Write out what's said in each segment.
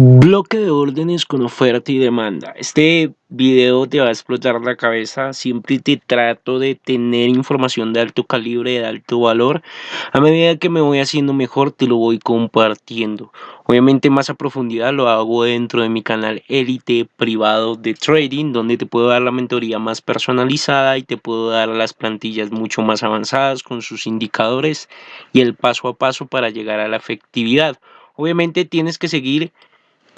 Bloque de órdenes con oferta y demanda. Este video te va a explotar la cabeza. Siempre te trato de tener información de alto calibre, de alto valor. A medida que me voy haciendo mejor, te lo voy compartiendo. Obviamente más a profundidad lo hago dentro de mi canal Elite privado de trading, donde te puedo dar la mentoría más personalizada y te puedo dar las plantillas mucho más avanzadas con sus indicadores y el paso a paso para llegar a la efectividad. Obviamente tienes que seguir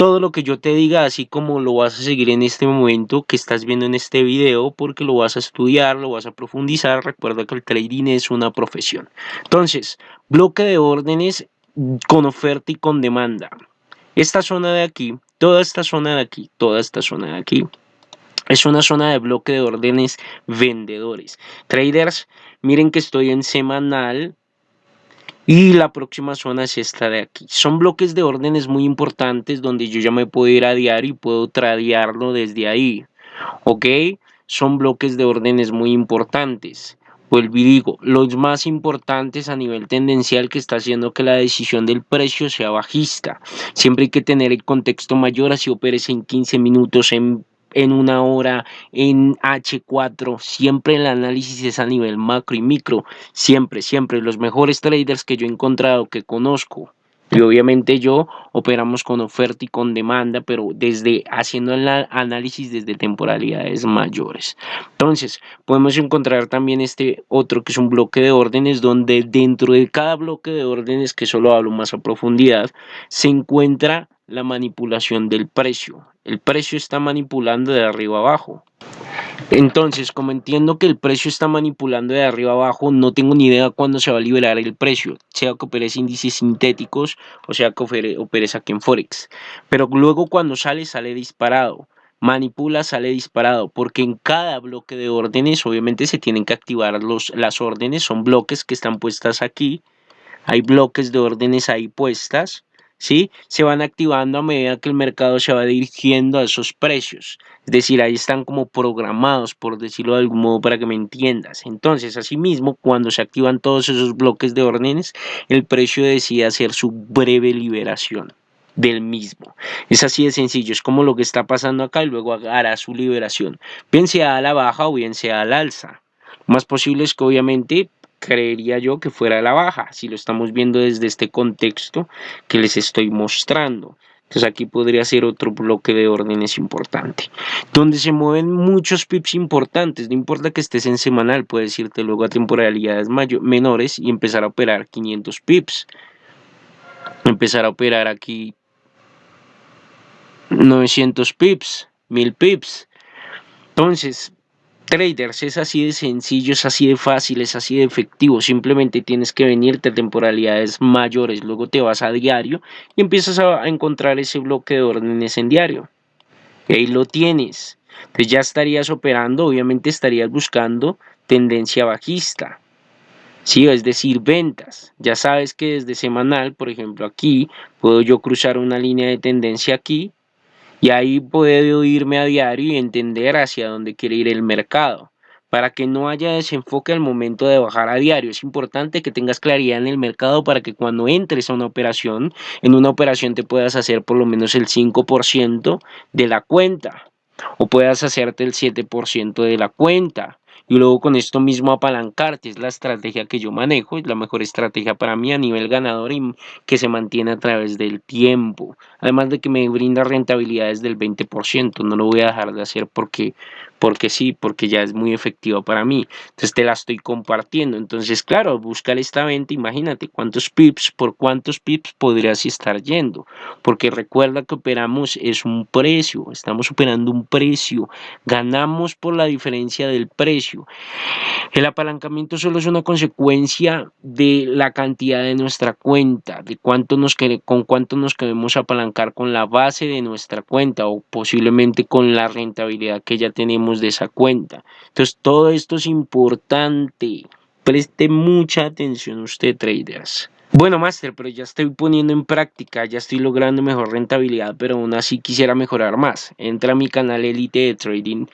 todo lo que yo te diga, así como lo vas a seguir en este momento que estás viendo en este video, porque lo vas a estudiar, lo vas a profundizar. Recuerda que el trading es una profesión. Entonces, bloque de órdenes con oferta y con demanda. Esta zona de aquí, toda esta zona de aquí, toda esta zona de aquí, es una zona de bloque de órdenes vendedores. Traders, miren que estoy en semanal, y la próxima zona es esta de aquí. Son bloques de órdenes muy importantes donde yo ya me puedo ir a diario y puedo tradearlo desde ahí. ¿Ok? Son bloques de órdenes muy importantes. Vuelvo y digo, los más importantes a nivel tendencial que está haciendo que la decisión del precio sea bajista. Siempre hay que tener el contexto mayor, así operes en 15 minutos, en en una hora en H4, siempre el análisis es a nivel macro y micro, siempre, siempre, los mejores traders que yo he encontrado, que conozco, y obviamente yo operamos con oferta y con demanda, pero desde haciendo el análisis desde temporalidades mayores. Entonces, podemos encontrar también este otro que es un bloque de órdenes, donde dentro de cada bloque de órdenes, que solo hablo más a profundidad, se encuentra la manipulación del precio. El precio está manipulando de arriba abajo. Entonces, como entiendo que el precio está manipulando de arriba abajo, no tengo ni idea cuándo se va a liberar el precio, sea que operes índices sintéticos o sea que operes aquí en Forex. Pero luego cuando sale, sale disparado. Manipula, sale disparado, porque en cada bloque de órdenes, obviamente se tienen que activar los, las órdenes, son bloques que están puestas aquí. Hay bloques de órdenes ahí puestas ¿sí? Se van activando a medida que el mercado se va dirigiendo a esos precios. Es decir, ahí están como programados, por decirlo de algún modo, para que me entiendas. Entonces, asimismo, cuando se activan todos esos bloques de órdenes, el precio decide hacer su breve liberación del mismo. Es así de sencillo, es como lo que está pasando acá y luego hará su liberación, bien sea a la baja o bien sea al alza. Lo más posible es que obviamente creería yo que fuera la baja, si lo estamos viendo desde este contexto que les estoy mostrando. Entonces aquí podría ser otro bloque de órdenes importante. Donde se mueven muchos pips importantes. No importa que estés en semanal, puedes irte luego a temporalidades menores y empezar a operar 500 pips. Empezar a operar aquí 900 pips, 1000 pips. Entonces, traders es así de sencillo, es así de fácil, es así de efectivo. Simplemente tienes que venirte a temporalidades mayores, luego te vas a diario y empiezas a encontrar ese bloque de órdenes en diario. Y ahí lo tienes. Entonces ya estarías operando, obviamente estarías buscando tendencia bajista. Sí, es decir, ventas. Ya sabes que desde semanal, por ejemplo, aquí puedo yo cruzar una línea de tendencia aquí y ahí puedo irme a diario y entender hacia dónde quiere ir el mercado. Para que no haya desenfoque al momento de bajar a diario, es importante que tengas claridad en el mercado para que cuando entres a una operación, en una operación te puedas hacer por lo menos el 5% de la cuenta o puedas hacerte el 7% de la cuenta. Y luego con esto mismo apalancarte, es la estrategia que yo manejo, es la mejor estrategia para mí a nivel ganador y que se mantiene a través del tiempo, además de que me brinda rentabilidades del 20%, no lo voy a dejar de hacer porque porque sí, porque ya es muy efectiva para mí. Entonces te la estoy compartiendo. Entonces, claro, buscar esta venta, imagínate cuántos pips, por cuántos pips podrías estar yendo. Porque recuerda que operamos es un precio, estamos operando un precio, ganamos por la diferencia del precio. El apalancamiento solo es una consecuencia de la cantidad de nuestra cuenta, de cuánto nos con cuánto nos queremos apalancar con la base de nuestra cuenta o posiblemente con la rentabilidad que ya tenemos de esa cuenta. Entonces todo esto es importante. Preste mucha atención usted traders. Bueno, Master, pero ya estoy poniendo en práctica, ya estoy logrando mejor rentabilidad, pero aún así quisiera mejorar más. Entra a mi canal Elite de Trading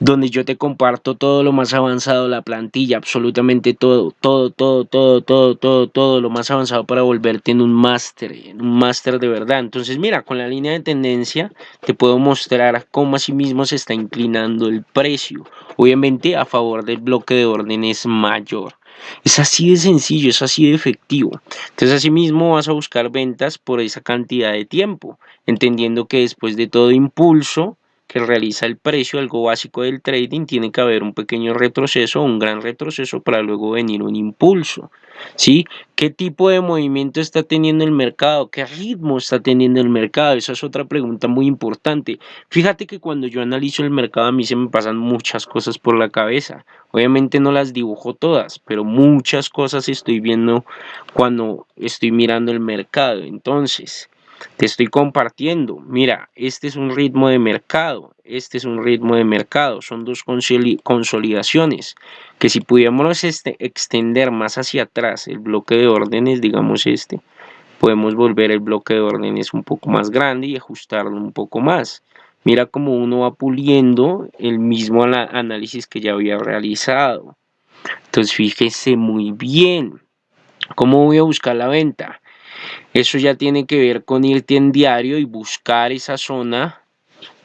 donde yo te comparto todo lo más avanzado la plantilla, absolutamente todo, todo, todo, todo, todo, todo, todo lo más avanzado para volverte en un máster, en un máster de verdad. Entonces, mira, con la línea de tendencia te puedo mostrar cómo así mismo se está inclinando el precio, obviamente a favor del bloque de órdenes mayor. Es así de sencillo, es así de efectivo. Entonces, así mismo vas a buscar ventas por esa cantidad de tiempo, entendiendo que después de todo impulso, que realiza el precio, algo básico del trading, tiene que haber un pequeño retroceso un gran retroceso para luego venir un impulso. ¿Sí? ¿Qué tipo de movimiento está teniendo el mercado? ¿Qué ritmo está teniendo el mercado? Esa es otra pregunta muy importante. Fíjate que cuando yo analizo el mercado a mí se me pasan muchas cosas por la cabeza. Obviamente no las dibujo todas, pero muchas cosas estoy viendo cuando estoy mirando el mercado. Entonces, te estoy compartiendo, mira, este es un ritmo de mercado, este es un ritmo de mercado, son dos consolidaciones, que si pudiéramos este, extender más hacia atrás el bloque de órdenes, digamos este, podemos volver el bloque de órdenes un poco más grande y ajustarlo un poco más. Mira cómo uno va puliendo el mismo análisis que ya había realizado. Entonces fíjese muy bien. ¿Cómo voy a buscar la venta? Eso ya tiene que ver con irte en diario y buscar esa zona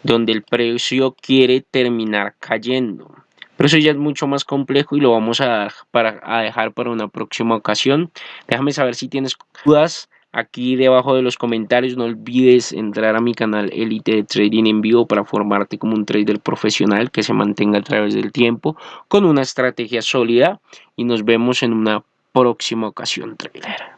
donde el precio quiere terminar cayendo. Pero eso ya es mucho más complejo y lo vamos a, para, a dejar para una próxima ocasión. Déjame saber si tienes dudas aquí debajo de los comentarios. No olvides entrar a mi canal Elite de Trading en vivo para formarte como un trader profesional que se mantenga a través del tiempo con una estrategia sólida. Y nos vemos en una próxima ocasión, trader.